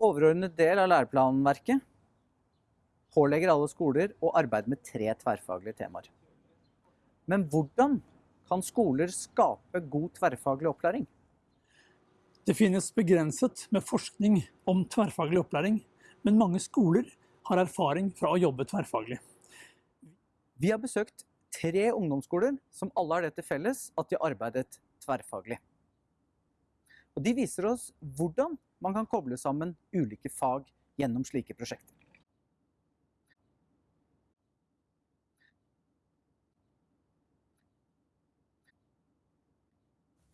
overordnet del av læreplanverket pålegger alle skoler å arbeide med tre tverrfaglige temaer. Men hvordan kan skoler skape god tverrfaglig opplæring? Det finnes begrenset med forskning om tverrfaglig opplæring, men mange skoler har erfaring fra å jobbe tverrfaglig. Vi har besøkt tre ungdomsskoler som alle har det til felles at de har arbeidet tverrfaglig. Og de viser oss hvordan man kan koble sammen ulike fag gjennom slike prosjekter.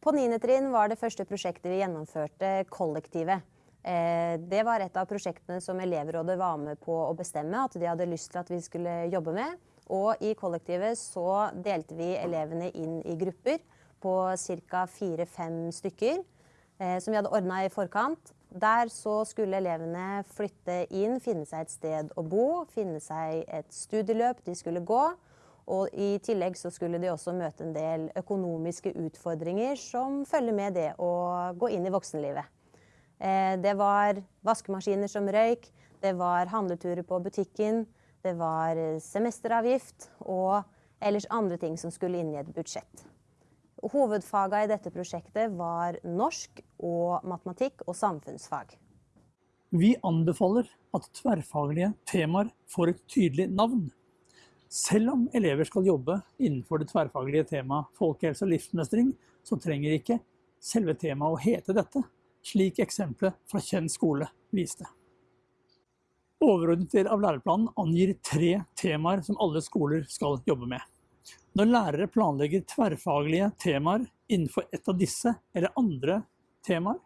På 9. trinn var det første prosjektet vi gjennomførte kollektivet. Eh, det var et av prosjektene som elevrådet var med på å bestemme at de hadde lyst til at vi skulle jobbe med. Og i kollektivet så delte vi elevene inn i grupper på ca. fire-fem stykker. Eh, som vi hadde ordna i forkant. Der så skulle elevene flytte inn, finne seg et sted å bo, finne seg et studieløp de skulle gå. Og i tillegg så skulle de også møte en del økonomiske utfordringer som følger med det å gå inn i voksenlivet. Eh, det var vaskemaskiner som røyk, det var handleturer på butikken, det var semesteravgift og ellers andre ting som skulle inn i et budsjett. Hovedfaga i dette prosjektet var norsk og matematikk og samfunnsfag. Vi anbefaler at tverrfaglige temaer får et tydelig navn. Selv om elever skal jobbe innenfor det tverrfaglige temaet folkehelse og livsmestring, så trenger ikke selve temaet å hete dette, slik eksempelet fra Kjenn skole viste. Overordnet del av læreplanen angir tre temaer som alle skoler skal jobbe med. Når lærere planlegger tverrfaglige temaer innenfor et av disse eller andre temaer,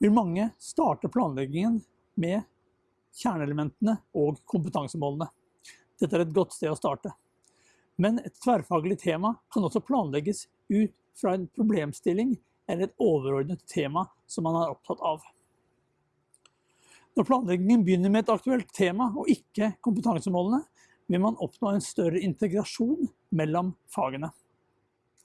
vil mange starte planleggingen med kjerneelementene og kompetansemålene. Dette er et godt sted å starte. Men et tverrfaglig tema kan også planlegges ut fra en problemstilling eller et overordnet tema som man er opptatt av. Når planleggingen begynner med et aktuelt tema og ikke kompetansemålene, vil man oppnå en større integrasjon mellom fagene.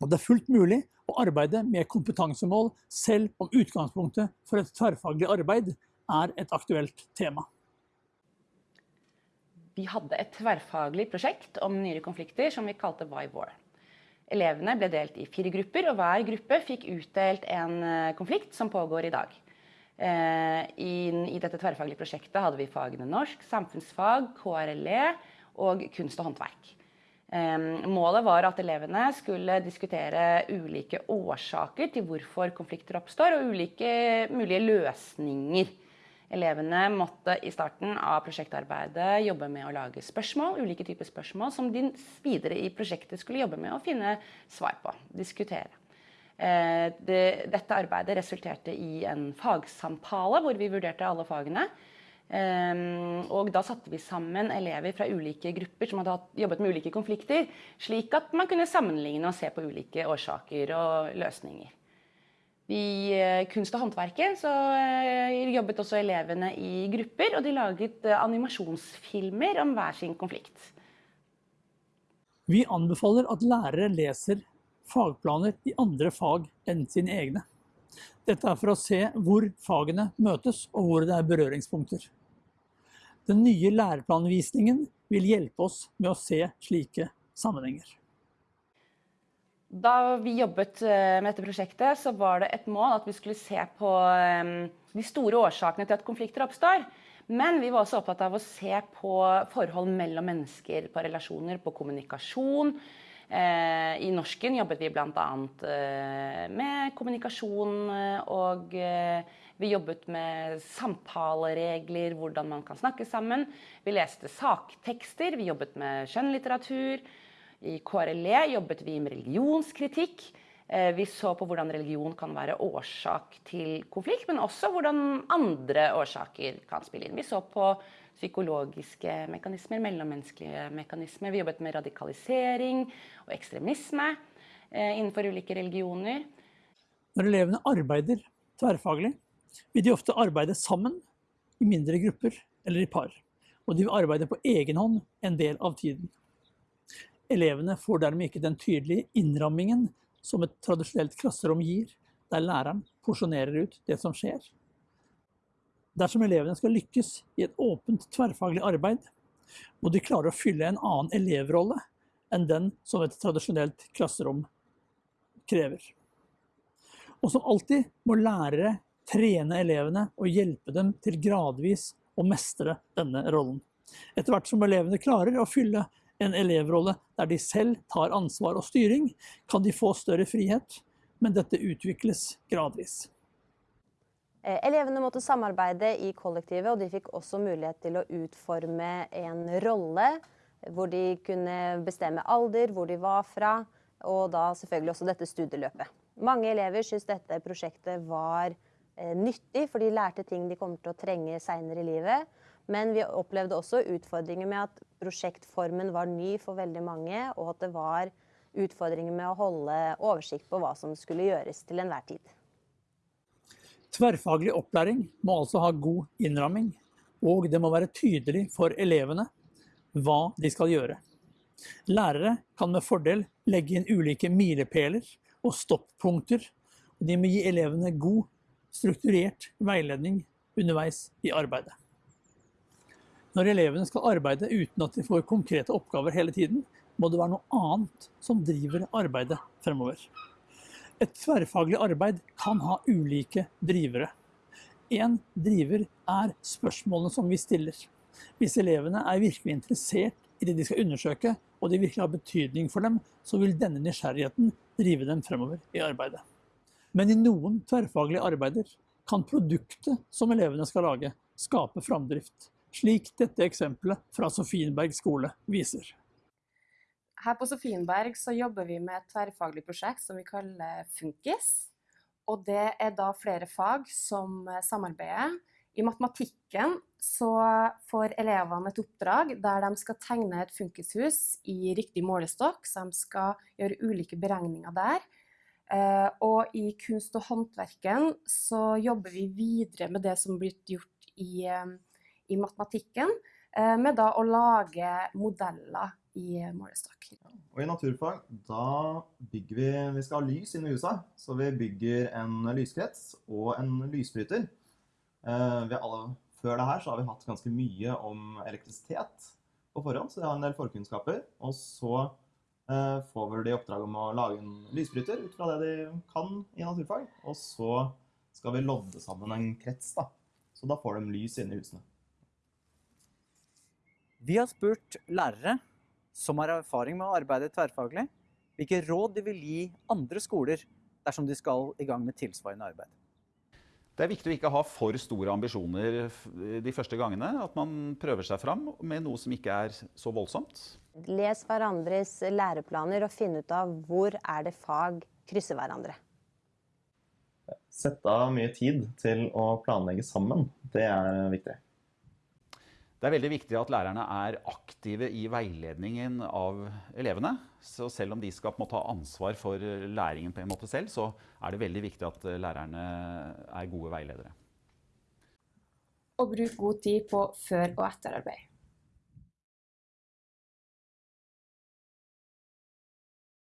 Og det er fullt mulig å arbeide med kompetansemål selv om utgangspunktet for et tverrfaglig arbeid er et aktuelt tema. Vi hadde et tverrfaglig prosjekt om nyere konflikter som vi kalte Why War. Elevene ble delt i fire grupper, og hver gruppe fikk utdelt en eh, konflikt som pågår i dag. Eh, I dette tverrfaglige prosjektet hadde vi fagene norsk, samfunnsfag, KRLE og kunst og håndverk. Målet var at elevene skulle diskutere ulike årsaker til hvorfor konflikter oppstår, og ulike mulige løsninger Elevene måtte i starten av prosjektarbeidet jobbe med å lage spørsmål, ulike typer spørsmål som de videre i prosjektet skulle jobbe med å finne svar på, diskutere. Eh, dette arbeidet resulterte i en fagsamtale hvor vi vurderte alle fagene. Um, og da satte vi sammen elever fra ulike grupper som hadde jobbet med ulike konflikter, slik at man kunne sammenligne og se på ulike årsaker og løsninger. I eh, kunst og håndverket så eh, jobbet også elevene i grupper, og de laget eh, animasjonsfilmer om hver sin konflikt. Vi anbefaler at lærere leser fagplaner i andre fag enn sine egne. Dette er for å se hvor fagene møtes og hvor det er berøringspunkter. Den nye læreplanvisningen vil hjelpe oss med å se slike sammenhenger. Da vi jobbet eh, med dette prosjektet, så var det et mål at vi skulle se på eh, de store årsakene til at konflikter oppstår. Men vi var også opptatt av å se på forhold mellom mennesker, på relasjoner, på kommunikasjon. Eh, I norsken jobbet vi bl.a. med kommunikasjon, og vi jobbet med samtaleregler, hvordan man kan snakke sammen. Vi leste saktekster, vi jobbet med skjønnlitteratur. I KRLE jobbet vi med religionskritikk. Eh, vi så på hvordan religion kan være årsak til konflikt, men også hvordan andre årsaker kan spille inn. Vi så på psykologiske mekanismer, mellommenneskelige mekanismer. Vi jobbet med radikalisering og ekstremisme eh, innenfor ulike religioner. Når elevene arbeider tverrfaglig, vil de ofte arbeide sammen i mindre grupper eller i par. Og de vil arbeide på egen hånd en del av tiden. Elevene får dermed ikke den tydelige innrammingen som et tradisjonelt klasserom gir, der læreren porsjonerer ut det som skjer. Dersom elevene skal lykkes i et åpent tverrfaglig arbeid, må de klare å fylle en annen elevrolle enn den som et tradisjonelt klasserom krever. Og som alltid må lærere trene elevene og hjelpe dem til gradvis å mestre denne rollen. Etter hvert som elevene klarer å fylle en elevrolle der de selv tar ansvar og styring, kan de få større frihet, men dette utvikles gradvis. Eh, Elevene måtte samarbeide i kollektivet, og de fikk også mulighet til å utforme en rolle hvor de kunne bestemme alder, hvor de var fra, og da selvfølgelig også dette studieløpet. Mange elever syntes dette prosjektet var eh, nyttig, for de lærte ting de kommer til å trenge seinere i livet. Men vi opplevde også utfordringer med at prosjektformen var ny for veldig mange, og at det var utfordringer med å holde oversikt på hva som skulle gjøres til enhver tid. Tverrfaglig opplæring må altså ha god innramming, og det må være tydelig for elevene hva de skal gjøre. Lærere kan med fordel legge inn ulike milepæler og stoppunkter, og de må gi elevene god, strukturert veiledning underveis i arbeidet. Når elevene skal arbeide uten at de får konkrete oppgaver hele tiden, må det være noe annet som driver arbeidet fremover. Et tverrfaglig arbeid kan ha ulike drivere. En driver er spørsmålene som vi stiller. Hvis elevene er virkelig interessert i det de skal undersøke, og det virkelig har betydning for dem, så vil denne nysgjerrigheten drive dem fremover i arbeidet. Men i noen tverrfaglige arbeider kan produktet som elevene skal lage, skape framdrift, slik dette eksempelet fra Sofienberg skole viser. Her på Sofienberg så jobber vi med et tverrfaglig prosjekt som vi kaller Funkis. Og det er da flere fag som eh, samarbeider. I matematikken så får elevene et oppdrag der de skal tegne et funkishus i riktig målestokk, så de skal gjøre ulike beregninger der. Eh, og i kunst og håndverken så jobber vi videre med det som blitt gjort i, eh, i matematikken, med da å lage modeller i målestokk. Og i naturfag, da bygger vi Vi skal ha lys inne i huset, så vi bygger en lyskrets og en lysbryter. Eh, vi alle, før det her så har vi hatt ganske mye om elektrisitet på forhånd, så vi har en del forkunnskaper. Og så eh, får vi de oppdrag om å lage en lysbryter ut fra det de kan i naturfag. Og så skal vi lodde sammen en krets, da. Så da får de lys inne i husene. Vi har spurt lærere som har erfaring med å arbeide tverrfaglig, hvilke råd de vil gi andre skoler dersom de skal i gang med tilsvarende arbeid. Det er viktig å ikke ha for store ambisjoner de første gangene. At man prøver seg fram med noe som ikke er så voldsomt. Les hverandres læreplaner og finn ut av hvor er det fag krysser hverandre. Sette av mye tid til å planlegge sammen. Det er viktig. Det er veldig viktig at lærerne er aktive i veiledningen av elevene. Så selv om de skal ta ansvar for læringen på en måte selv, så er det veldig viktig at lærerne er gode veiledere. Og bruk god tid på før- og etterarbeid.